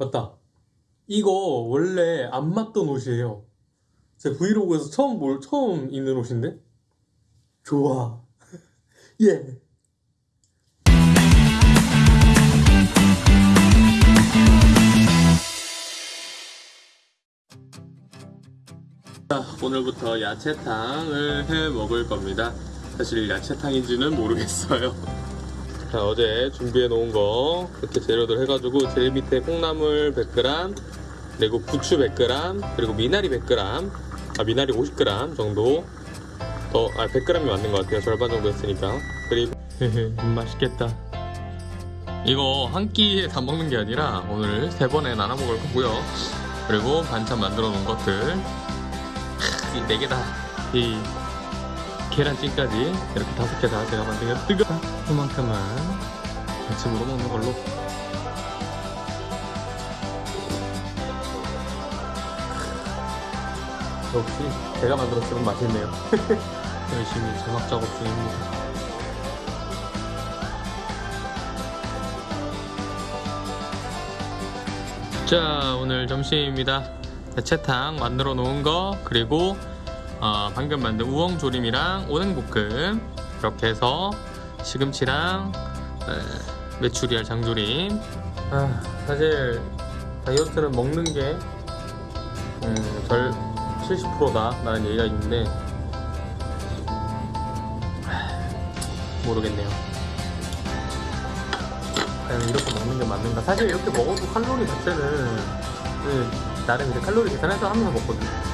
맞다. 이거 원래 안 맞던 옷이에요. 제 브이로그에서 처음 볼, 처음 입는 옷인데? 좋아. 예. 자, 오늘부터 야채탕을 해 먹을 겁니다. 사실 야채탕인지는 모르겠어요. 자, 어제 준비해 놓은 거 이렇게 재료들 해가지고 제일 밑에 콩나물 100g 그리고 부추 100g 그리고 미나리 100g 아 미나리 50g 정도 더 아 100g이 맞는 것 같아요. 절반 정도 했으니까. 그리고 맛있겠다. 이거 한 끼에 다 먹는 게 아니라 오늘 세 번에 나눠 먹을 거고요. 그리고 반찬 만들어 놓은 것들. 이 네 개다. 이 계란찜까지 이렇게 다섯 개 다 제가 만든 게 뜨거 그만큼만 아침으로 먹는 걸로. 역시 제가 만들었으면 맛있네요. 열심히 자막 작업 중입니다. 자 오늘 점심입니다. 야채탕 만들어 놓은 거 그리고 어, 방금 만든 우엉조림이랑 오뎅볶음. 이렇게 해서 시금치랑 에, 메추리알 장조림. 아, 사실 다이어트는 먹는 게 음, 절 70%다. 라는 얘기가 있는데 하, 모르겠네요. 과연 이렇게 먹는 게 맞는가? 사실 이렇게 먹어도 칼로리 자체는 그, 나름 이제 칼로리 계산해서 하면서 먹거든요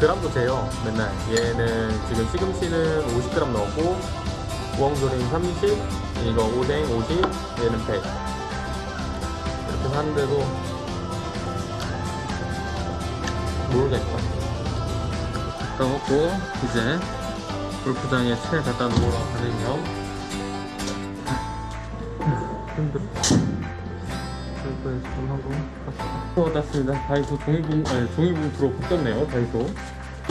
그람도 재요 맨날. 얘는 지금 시금치는 50g 넣었고 우엉조림 30 이거 오뎅 50 얘는 100 이렇게 하는데도 모르겠다. 다 먹고 이제 골프장에 채 갖다 놓으러 가는 겸 힘들어 골프에서 좀 하고 갔어 왔습니다. 다이소 종이봉 아니 종이봉투로 바뀌었네요 다이소.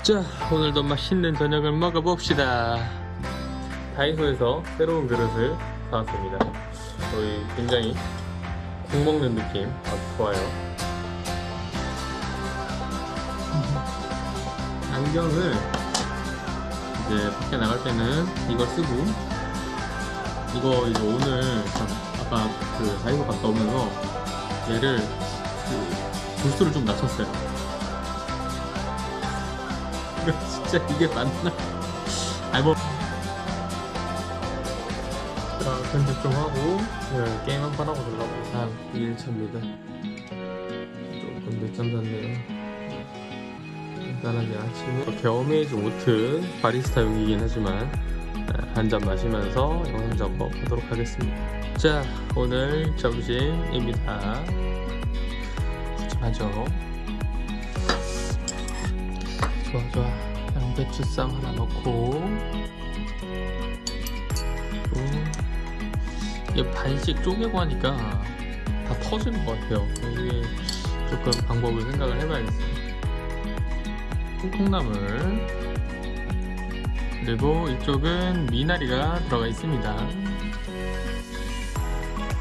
자 오늘도 맛있는 저녁을 먹어봅시다. 다이소에서 새로운 그릇을 사왔습니다. 저희 굉장히 국 먹는 느낌. 아주 좋아요. 안경을 이제 밖에 나갈 때는 이걸 쓰고 이거 이제 오늘 참 아까 그 다이소 갔다 오면서 얘를 그 도수를 좀 낮췄어요. 진짜 이게 맞나? 아이 뭐. 자, 편집 좀 하고 네, 게임 한 판 하고 들라고 아 1차입니다. 조금 늦잠 잤네요. 간단하게 아침에 겨우메이즈 오트 바리스타 용이긴 하지만 한 잔 마시면서 영상 작업 하도록 하겠습니다. 자 오늘 점심입니다. 푸짐하죠. 좋아 좋아. 양배추쌈 하나 넣고. 이게 반씩 쪼개고 하니까 다 터지는 것 같아요. 이게 조금 방법을 생각을 해봐야겠어요. 콩나물 그리고 이쪽은 미나리가 들어가 있습니다.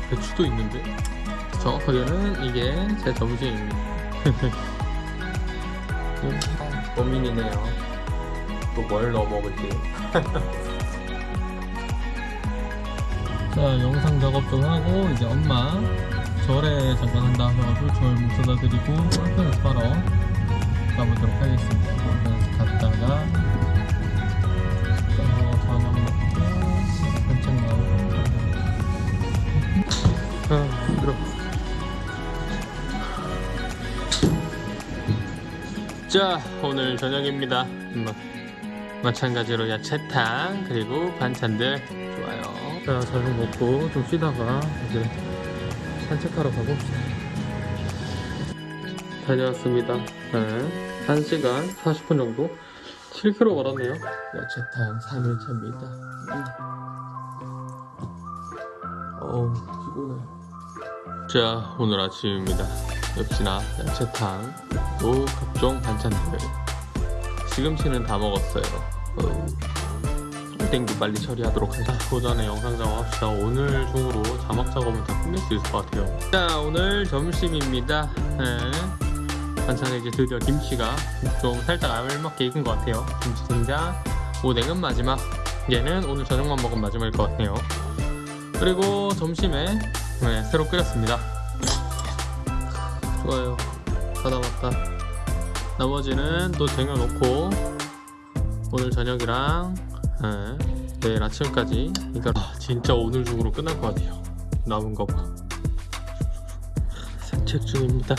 배추도 있는데? 정확하게는 이게 제 점심입니다. 고민이네요. 또 뭘 넣어 먹을지. 자 영상 작업 좀 하고 이제 엄마 절에 잠깐 한다 하셔가지고 절 모셔다 드리고 한편에서 바로 가보도록 하겠습니다. 한편에서 갔다가 자 오늘 저녁입니다. 음, 마찬가지로 야채탕 그리고 반찬들. 좋아요. 자 저녁 먹고 좀 쉬다가 이제 산책하러 가봅시다. 다녀왔습니다. 네. 1시간 40분 정도? 7km 걸었네요. 야채탕 3일차입니다. 음. 어우 피곤해. 자 오늘 아침입니다. 역시나 야채탕 또 각종 반찬들. 시금치는 다 먹었어요. 어. 땡기 빨리 처리하도록 하자. 그 전에 영상 작업합시다. 오늘 중으로 자막 작업은 다 끝낼 수 있을 것 같아요. 자 오늘 점심입니다. 네. 반찬에 이제 드디어 김치가 좀 살짝 알맞게 익은 것 같아요. 김치 된장. 오뎅은 마지막. 얘는 오늘 저녁만 먹은 마지막일 것 같네요. 그리고 점심에 네, 새로 끓였습니다. 좋아요 받아 맞다. 나머지는 또 쟁여놓고 오늘 저녁이랑 네, 내일 아침까지 이거 아, 진짜 오늘 중으로 끝날 것 같아요. 남은 거 봐. 산책 중입니다.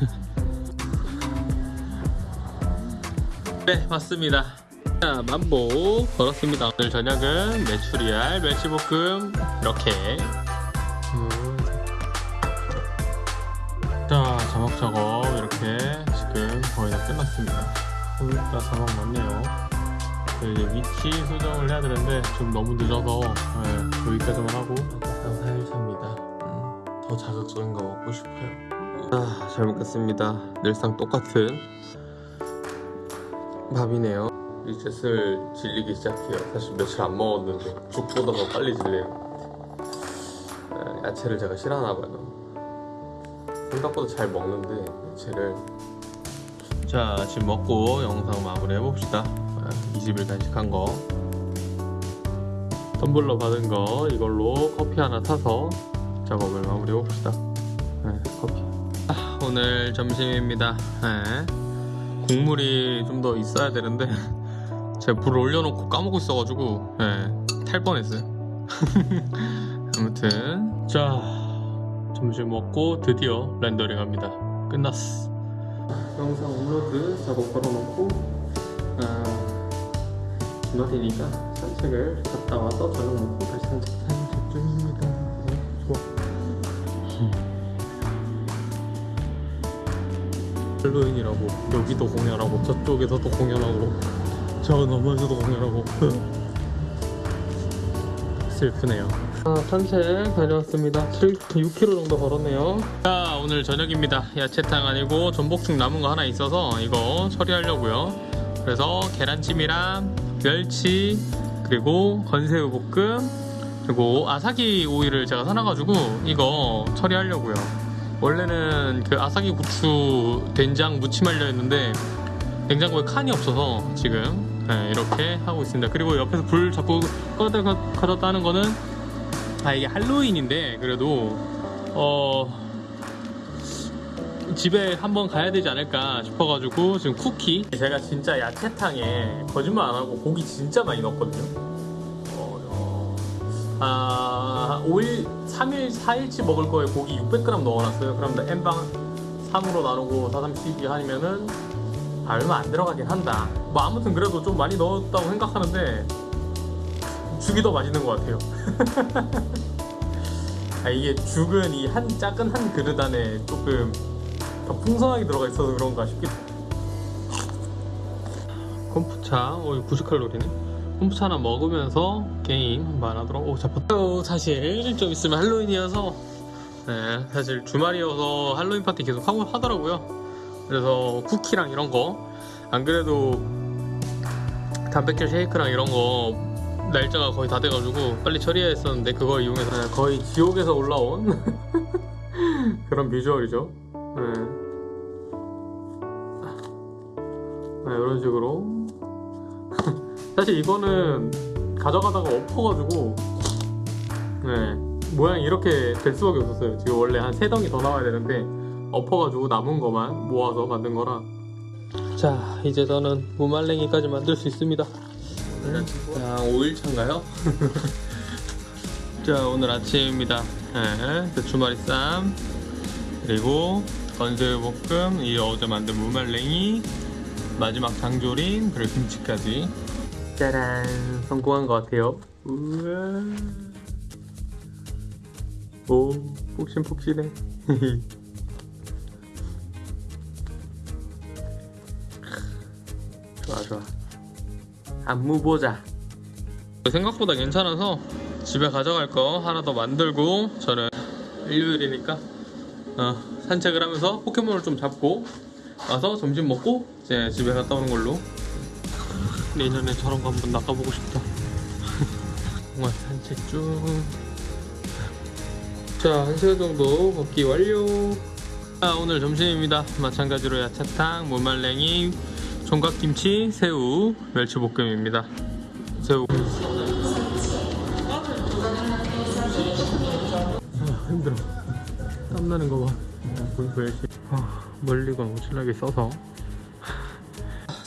네 맞습니다. 자 만보 걸었습니다. 오늘 저녁은 메추리알 멸치볶음 이렇게 거의 다 끝났습니다. 오늘따 자막 많네요. 네, 이제 위치 수정을 해야 되는데 좀 너무 늦어서 네, 여기까지만 하고 약간 살살입니다. 음, 더 자극적인 거 먹고 싶어요. 아, 잘 먹겠습니다. 늘상 똑같은 밥이네요. 이제 슬 질리기 시작해요. 사실 며칠 안 먹었는데 죽보다 더 빨리 질려요. 네, 야채를 제가 싫어하나 봐요 생각보다 잘 먹는데 야채를 자 지금 먹고 영상 마무리 해봅시다. 20일 간식한 거. 텀블러 받은 거 이걸로 커피 하나 타서 작업을 마무리 해봅시다. 네, 커피. 아, 오늘 점심입니다. 네. 국물이 좀 더 있어야 되는데 제가 불을 올려놓고 까먹고 있어가지고 네, 탈 뻔했어요. 아무튼. 자 점심 먹고 드디어 렌더링 합니다. 끝났어 영상 업로드 작업 걸어놓고 아, 주말이니까 산책을 갔다 와서 저녁 먹고 다시 산책 산책 중입니다. 네, 좋아. 할로윈이라고 여기도 공연하고 저쪽에서도 공연하고 저 너머에서도 공연하고. 슬프네요 아, 산책 다녀왔습니다. 7, 6km 정도 걸었네요. 자 오늘 저녁입니다. 야채탕 아니고 전복죽 남은 거 하나 있어서 이거 처리하려고요. 그래서 계란찜이랑 멸치 그리고 건새우 볶음 그리고 아사기 오일을 제가 사놔가지고 이거 처리하려고요. 원래는 그 아사기 고추 된장 무침하려 했는데 냉장고에 칸이 없어서 지금 네, 이렇게 하고 있습니다. 그리고 옆에서 불 자꾸 꺼다 가졌다 하는 거는 아 이게 할로윈인데 그래도 어 집에 한번 가야 되지 않을까 싶어가지고 지금 쿠키. 제가 진짜 야채탕에 거짓말 안 하고 고기 진짜 많이 넣었거든요. 어, 어, 아 5일 3일 4일치 먹을 거에 고기 600g 넣어놨어요. 그럼 N방 3으로 나누고 4, 3, 12 하면은 아, 얼마 안 들어가긴 한다. 뭐 아무튼 그래도 좀 많이 넣었다고 생각하는데 죽이 더 맛있는 것 같아요. 아, 이게 죽은 이 한 작은 한 그릇 안에 조금 더 풍성하게 들어가 있어서 그런가 싶기도 콤푸차 오 90칼로리네. 콤푸차 하나 먹으면서 게임 한번 하도록 오 잡혔다. 어, 사실 좀 있으면 할로윈이어서 네, 사실 주말이어서 할로윈 파티 계속 하고 하더라고요. 그래서 쿠키랑 이런 거 안 그래도 단백질 쉐이크랑 이런 거 날짜가 거의 다 돼가지고 빨리 처리해야 했었는데 그거 이용해서 거의 지옥에서 올라온 그런 비주얼이죠. 네. 네, 이런 식으로. 사실 이거는 가져가다가 엎어가지고 네, 모양이 이렇게 될 수밖에 없었어요. 지금 원래 한 세 덩이 더 나와야 되는데 엎어가지고 남은 거만 모아서 만든 거라. 자 이제 저는 무말랭이까지 만들 수 있습니다 자 5일 차인가요? 자 오늘 아침입니다. 네, 주말이 쌈. 그리고 건새우 볶음 이 어제 만든 무말랭이 마지막 장조림 그리고 김치까지. 짜란 성공한 것 같아요. 우와. 오 폭신폭신해. 좋아 좋아 안무 보자 생각보다 괜찮아서 집에 가져갈 거 하나 더 만들고 저는 일요일이니까 어, 산책을 하면서 포켓몬을 좀 잡고 와서 점심 먹고 이제 집에 갔다 오는 걸로 내년에 저런 거 한번 나가보고 싶다 공원 산책 중. 자, 한 시간 정도 걷기 완료. 자, 오늘 점심입니다. 마찬가지로 야채탕, 무말랭이, 총각김치, 새우, 멸치볶음입니다. 새우. 아, 힘들어. 땀나는 거 봐. 열심히. 아, 멀리가 엄청나게 써서.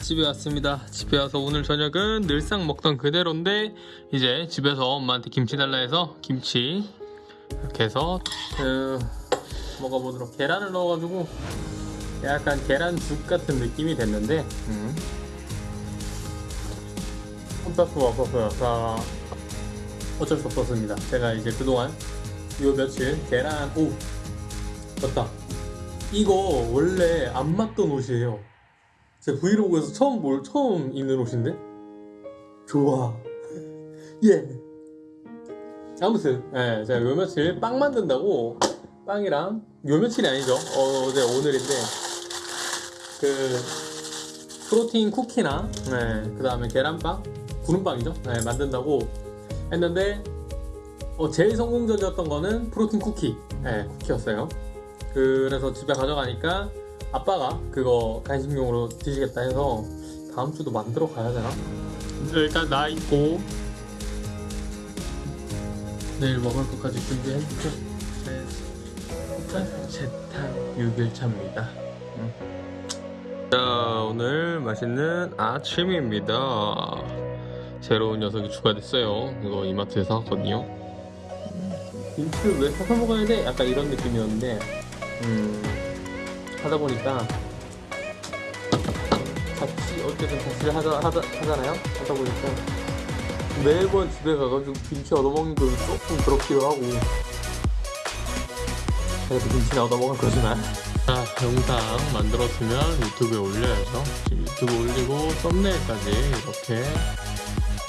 집에 왔습니다. 집에 와서 오늘 저녁은 늘상 먹던 그대로인데 이제 집에서 엄마한테 김치 달라 해서 김치 이렇게 해서 그 먹어보도록 계란을 넣어가지고 약간 계란죽 같은 느낌이 됐는데 음. 수가 없었어요. 자, 어쩔 수 없었습니다. 제가 이제 그동안 요 며칠 계란 오 맞다. 이거 원래 안 맞던 옷이에요. 제 브이로그에서 처음 볼 처음 입는 옷인데 좋아 예 아무튼 예 제가 요 며칠 빵 만든다고 빵이랑 요 며칠이 아니죠 어, 어제 오늘인데 그 프로틴 쿠키나 네, 그 다음에 계란빵 구름빵이죠? 네, 만든다고 했는데 어, 제일 성공적이었던 거는 프로틴 쿠키. 네, 쿠키였어요. 그래서 집에 가져가니까 아빠가 그거 간식용으로 드시겠다 해서 다음 주도 만들어 가야 되나? 일단 나 있고 내일 먹을 것까지 준비했고. 재탕 6일차입니다 자 오늘 맛있는 아침입니다. 새로운 녀석이 추가됐어요. 이거 이마트에서 샀거든요. 김치를 왜 사서 먹어야 돼? 약간 이런 느낌이었는데 음 하다 보니까 같이 어쨌든 같이 하자, 하자, 하잖아요? 하다 보니까 매번 집에 가가지고 김치 얻어먹는 거 조금 그렇기도 하고. 그래도 김치나 얻어먹을 거지만 자 영상 만들었으면 유튜브에 올려야죠. 유튜브 올리고 썸네일까지 이렇게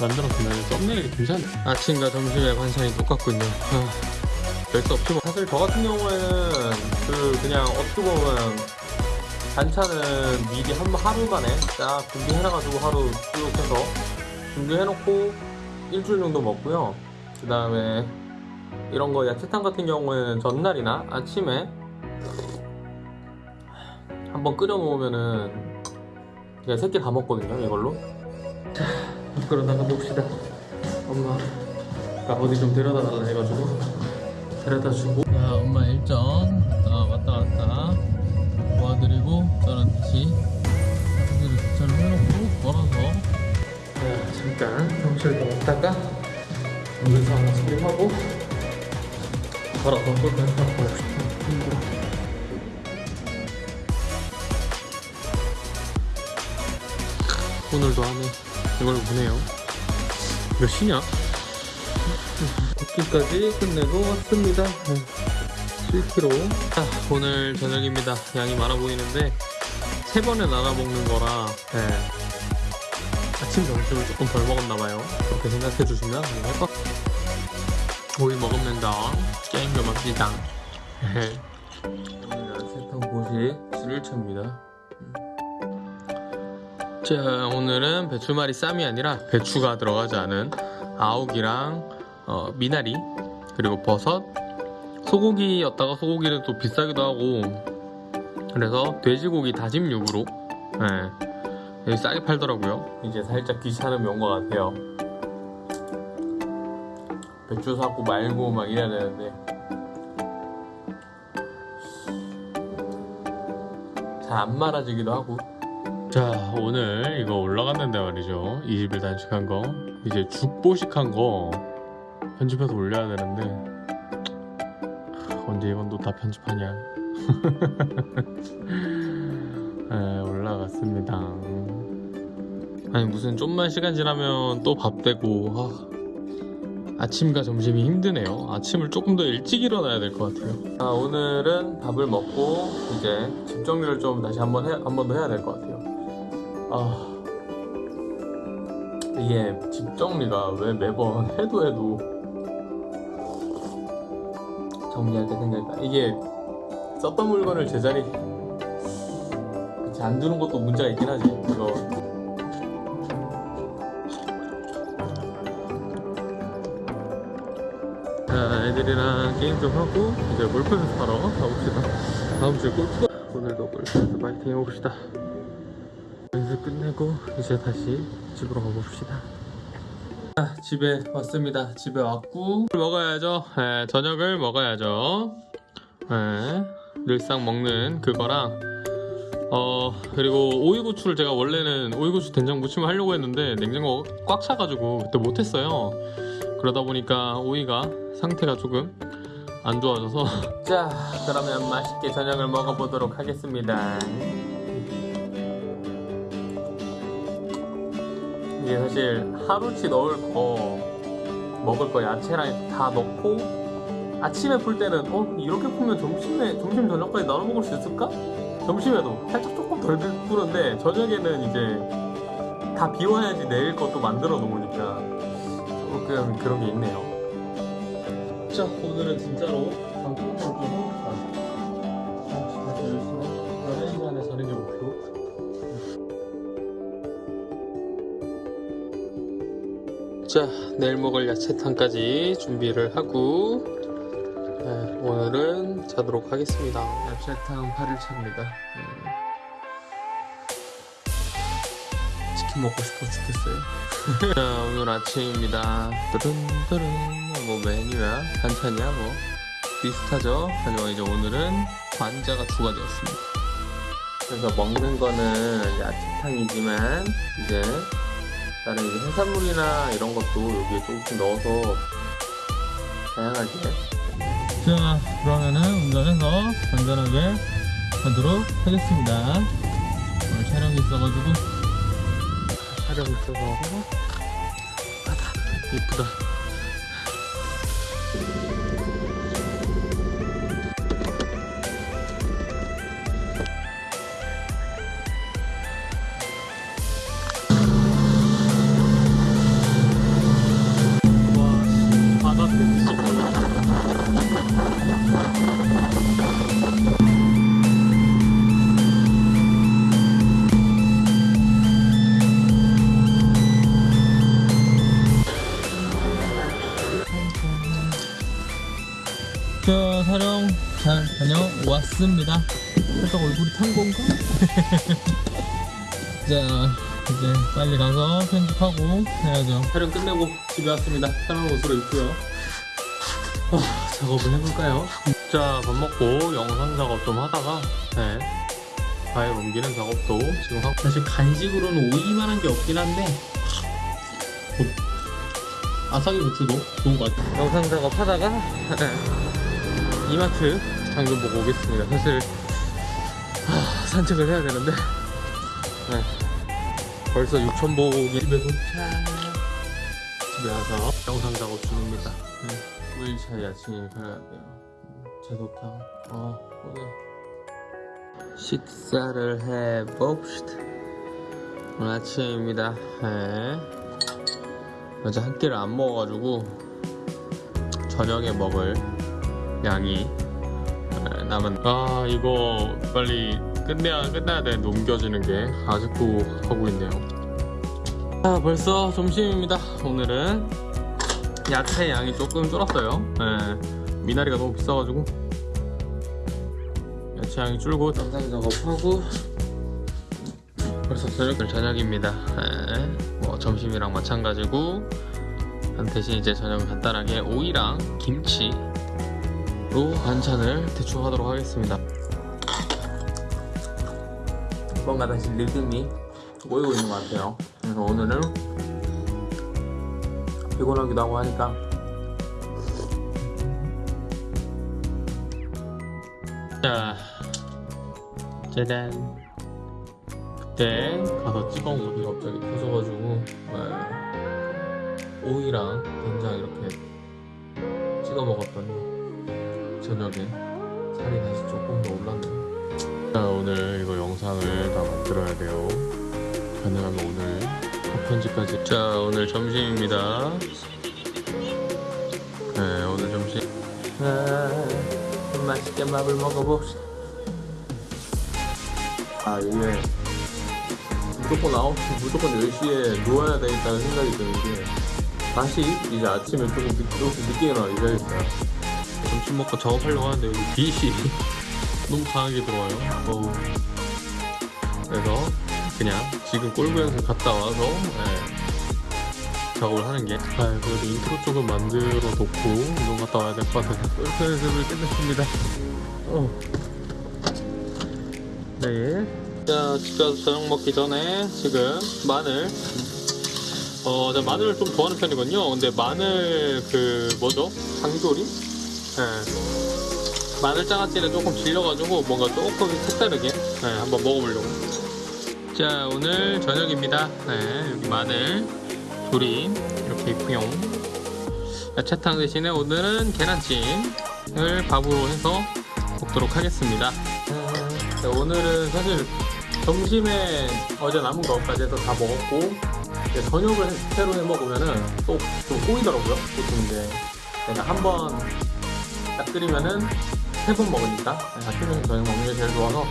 만들었으면 썸네일이 괜찮네 아침과 점심의 반찬이 똑같군요. 아. 별수 없지만 사실 저 같은 경우에는 그 그냥 어떻게 보면 반찬은 미리 한 하루 만에 딱 준비해놔가지고 하루 쭉 해서 준비해놓고 일주일 정도 먹고요. 그 다음에 이런 거 야채탕 같은 경우에는 전날이나 아침에 한번 끓여 놓으면은 그냥 세끼 다 먹거든요 이걸로. 자 밖으로 나가 봅시다. 엄마가 어디 좀 데려다 달라 해가지고. 데려다 주고. 자 엄마 일정. 어, 왔다 갔다. 도와드리고 저는 다시 화장실을 주차를 해놓고 걸어서. 자 잠깐. 사무실도 왔다가 물에서 하나 처리하고. 걸어서 끝까지 하고 힘들어 오늘도 안에 이걸 보네요. 몇 시냐? 걷기까지 끝내고 왔습니다. 7km 자, 오늘 저녁입니다. 양이 많아 보이는데 세 번에 나눠 먹는 거라 네. 아침 점심을 조금 덜 먹었나봐요. 그렇게 생각해 주시면 할것 오이 먹으면 더 게임 좀 합시다. 오늘 세탕 보시 7일차입니다 자 오늘은 배추말이 쌈이 아니라 배추가 들어가지 않은 아욱이랑 어, 미나리 그리고 버섯. 소고기였다가 소고기는 또 비싸기도 하고. 그래서 돼지고기 다짐 육으로 네, 싸게 팔더라고요. 이제 살짝 귀찮음이 온 것 같아요. 배추 사고 말고 막 이래야 되는데. 잘 안 말아지기도 하고 자 오늘 이거 올라갔는데 말이죠. 20일 단식한 거 이제 죽보식한 거 편집해서 올려야 되는데 언제 이건 또 다 편집하냐? 네, 올라갔습니다. 아니 무슨 좀만 시간 지나면 또 밥 되고 아, 아침과 점심이 힘드네요. 아침을 조금 더 일찍 일어나야 될 것 같아요. 자, 오늘은 밥을 먹고 이제 집 정리를 좀 다시 한번 한 번 더 해야 될 것 같아요 아 이게 집 정리가 왜 매번 해도 해도 정리할 때 생각했다 이게 썼던 물건을 제자리 그치 안 두는 것도 문제가 있긴 하지 이거 자, 애들이랑 게임 좀 하고 이제 골프를 사러 가봅시다. 다음 주에 골프 오늘도 골프에서 파이팅 해봅시다. 끝내고 이제 다시 집으로 가봅시다. 자, 집에 왔습니다. 집에 왔고 먹어야죠. 네, 저녁을 먹어야죠. 네, 늘상 먹는 그거랑 어 그리고 오이고추를 제가 원래는 오이고추 된장 무침을 하려고 했는데 냉장고가 꽉 차가지고 그때 못했어요. 그러다 보니까 오이가 상태가 조금 안 좋아져서 자 그러면 맛있게 저녁을 먹어보도록 하겠습니다. 이게 사실 하루치 넣을 거 먹을 거 야채랑 다 넣고 아침에 풀 때는 어 이렇게 풀면 점심에 점심 저녁까지 나눠 먹을 수 있을까? 점심에도 살짝 조금 덜 푸는데 저녁에는 이제 다 비워야지 내일 것도 만들어 놓으니까 조금 그런 게 있네요. 자 오늘은 진짜로 방송을 좀 자 내일 먹을 야채탕까지 준비를 하고 네, 오늘은 자도록 하겠습니다. 야채탕 8일차입니다. 네. 치킨 먹고 싶어 죽겠어요? 자 오늘 아침입니다. 뚜른뚜른 뭐 메뉴야? 반찬이야 뭐? 비슷하죠? 하지만 이제 오늘은 관자가 추가되었습니다. 그래서 먹는 거는 야채탕이지만 이제 다른 이제 해산물이나 이런 것도 여기에 조금씩 넣어서 다양하게 자 그러면은 운전해서 안전하게 가도록 하겠습니다. 오늘 촬영이 있어가지고. 촬영이 있어서. 이쁘다 다녀왔습니다. 살짝 얼굴이 탄 건가? 자 이제 빨리 가서 편집하고 해야죠. 촬영 끝내고 집에 왔습니다. 편한 옷으로 입고요. 아, 작업을 해볼까요? 자 밥 먹고 영상 작업 좀 하다가 네. 파일 옮기는 작업도 지금 하고. 사실 간식으로는 오이만 한 게 없긴 한데 어, 아삭이 고추도 좋은 것 같아요. 영상 작업 하다가 네, 이마트 장좀 보고 오겠습니다. 사실 아, 산책을 해야 되는데. 네. 벌써 6천보기 집에 도착 집에 와서 영상 작업 중입니다. 네. 5일차 야친이 가야 돼요. 제도탕. 어, 오늘 식사를 해봅시다. 오늘 아침입니다. 네. 어제 한 끼를 안 먹어가지고 저녁에 먹을 양이 네, 남은 아 이거 빨리 끝내야 끝나야 되는데 옮겨지는 게 아직도 하고 있네요. 아 벌써 점심입니다. 오늘은 야채 양이 조금 줄었어요. 네, 미나리가 너무 비싸가지고. 야채 양이 줄고 영상 작업하고 벌써 저녁 저녁입니다. 네, 뭐 점심이랑 마찬가지고 대신 이제 저녁은 간단하게 오이랑 김치 로 반찬을 대충 하도록 하겠습니다. 뭔가 다시 리듬이 모이고 있는 것 같아요. 그래서 오늘은 피곤하기도 하고 하니까. 자 짜잔. 그때 가서 찍어온 옷이 갑자기 터져가지고 네. 오이랑 된장 이렇게 찍어 먹었더니 저녁에 살이 다시 조금 더 올랐네요. 자 오늘 이거 영상을 다 만들어야 돼요. 가능하면 오늘 컷 편집까지. 자 오늘 점심입니다. 네 오늘 점심. 아, 맛있게 밥을 먹어봅시다. 아 이게 무조건 9시 무조건 10시에 누워야 되겠다는 생각이 드는 게 다시 이제 아침에 조금 늦, 늦게 일어나 이래야겠어요. 점심 먹고 작업하려고 하는데 여기 빛이 너무 강하게 들어와요. 어우. 그래서 그냥 지금 골프 연습 갔다 와서 예, 작업을 하는 게 아, 그래도 인트로 조금 만들어 놓고 운동 갔다 와야 될 것 같아서 골프 연습을 끝냈습니다. 어. 네. 자, 집 가서 저녁 먹기 전에 지금 마늘. 어, 나 마늘을 좀 좋아하는 편이거든요. 근데 마늘 그 뭐죠? 장조림? 예. 마늘 장아찌는 조금 질려가지고 뭔가 조금 색다르게 예, 한번 먹어보려고. 자, 오늘 저녁입니다. 네, 여기 마늘 조림 이렇게 있고요. 야채탕 대신에 오늘은 계란찜을 밥으로 해서 먹도록 하겠습니다. 자, 오늘은 사실 점심에 어제 남은 것까지 해서 다 먹었고 저녁을 새로 해 먹으면은 또 좀 꼬이더라고요. 보통 이제 내가 한번 딱 끓이면은 세 번 먹으니까 아침에 저녁 먹는 게 제일 좋아서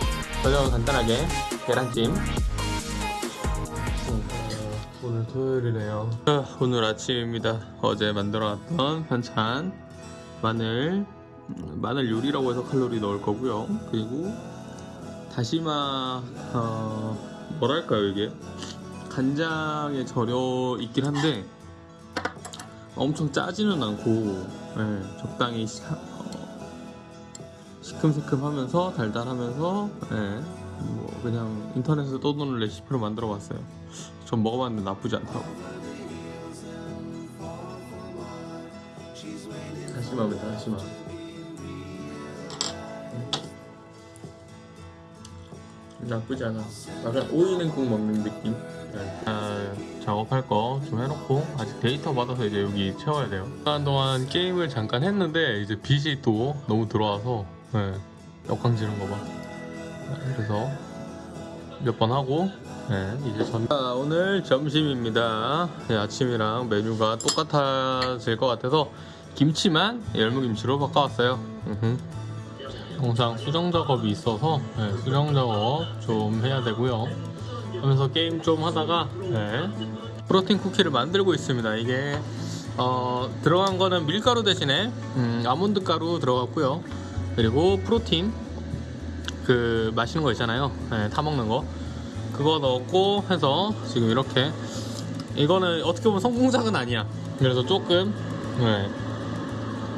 저녁은 간단하게 계란찜 음, 오늘 토요일이네요. 아, 오늘 아침입니다. 어제 만들어놨던 반찬 마늘 음, 마늘 요리라고 해서 칼로리 넣을 거고요. 그리고 다시마 어, 뭐랄까요 이게 간장에 절여 있긴 한데 엄청 짜지는 않고 예, 적당히 시큼시큼하면서 달달하면서 예, 뭐 그냥 인터넷에서 떠도는 레시피로 만들어 봤어요. 전 먹어봤는데 나쁘지 않다고. 다시마입니다 다시마. 나쁘지 않아. 약간 오이냉국 먹는 느낌. 네. 아, 작업할 거 좀 해놓고 아직 데이터 받아서 이제 여기 채워야 돼요. 시간 동안 게임을 잠깐 했는데 이제 빛이 또 너무 들어와서 네, 역광지는 거 봐. 네, 그래서 몇 번 하고 네, 이제 전. 아, 오늘 점심입니다. 네, 아침이랑 메뉴가 똑같아질 것 같아서 김치만 열무김치로 바꿔왔어요. 음흠. 영상 수정 작업이 있어서 네, 수정 작업 좀 해야 되고요. 하면서 게임 좀 하다가 네, 프로틴 쿠키를 만들고 있습니다. 이게 어, 들어간 거는 밀가루 대신에 음, 아몬드 가루 들어갔고요. 그리고 프로틴 그 마시는 거 있잖아요. 네, 타 먹는 거 그거 넣었고 해서 지금 이렇게 이거는 어떻게 보면 성공작은 아니야. 그래서 조금 네,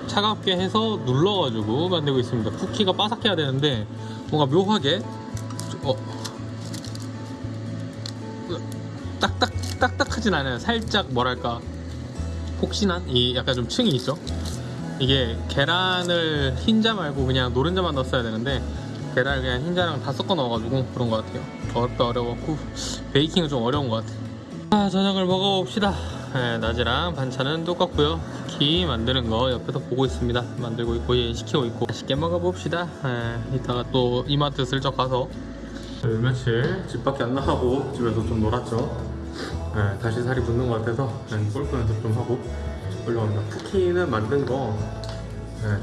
차갑게 해서 눌러가지고 만들고 있습니다. 쿠키가 바삭해야 되는데 뭔가 묘하게 어, 딱딱 딱딱하진 않아요. 살짝 뭐랄까 폭신한 이 약간 좀 층이 있죠. 이게 계란을 흰자 말고 그냥 노른자만 넣었어야 되는데 계란을 그냥 흰자랑 다 섞어 넣어가지고 그런 것 같아요. 어렵다 어려웠고 베이킹은 좀 어려운 것 같아. 아 저녁을 먹어봅시다. 네, 낮이랑 반찬은 똑같고요. 쿠키 만드는 거 옆에서 보고 있습니다. 만들고 있고 예, 시키고 있고 맛있게 먹어봅시다. 네, 이따가 또 이마트 슬쩍 가서 네, 며칠 집 밖에 안 나가고 집에서 좀 놀았죠. 네, 다시 살이 붙는 것 같아서 네, 골프 연습 좀 하고 올라갑니다. 쿠키는 만든 거 네,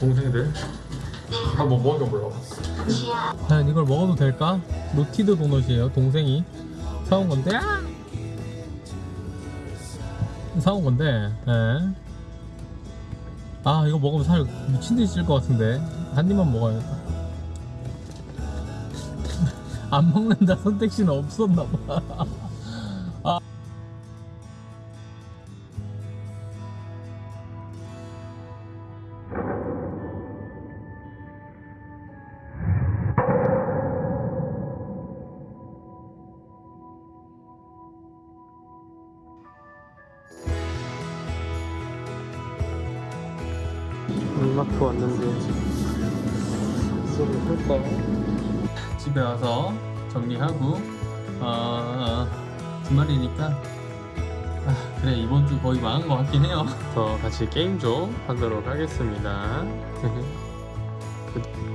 동생들 한번 먹어보려고. 과연 이걸 먹어도 될까? 노티드 도넛이에요. 동생이 사온 건데. 아! 사온 건데. 예. 아 이거 먹으면 살 미친 듯이 찔 것 같은데 한 입만 먹어야겠다. 안 먹는다 선택지는 없었나 봐. 음악도 왔는데 수업을 할까? 집에 와서 정리하고 어, 주말이니까 아, 그래 이번 주 거의 망한 것 같긴 해요. 더 같이 게임 좀 하도록 하겠습니다.